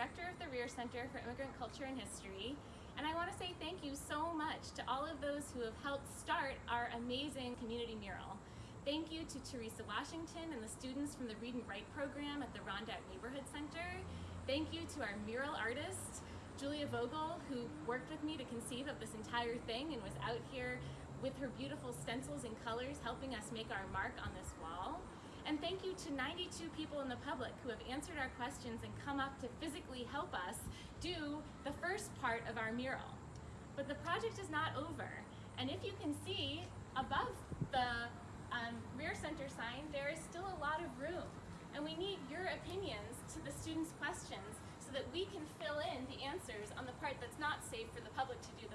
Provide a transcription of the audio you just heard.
director of the Rear Center for Immigrant Culture and History, and I want to say thank you so much to all of those who have helped start our amazing community mural. Thank you to Teresa Washington and the students from the Read and Write program at the Rondeck Neighborhood Center. Thank you to our mural artist, Julia Vogel, who worked with me to conceive of this entire thing and was out here with her beautiful stencils and colors helping us make our mark on this. And thank you to 92 people in the public who have answered our questions and come up to physically help us do the first part of our mural. But the project is not over. And if you can see above the um, rear center sign, there is still a lot of room. And we need your opinions to the students' questions so that we can fill in the answers on the part that's not safe for the public to do.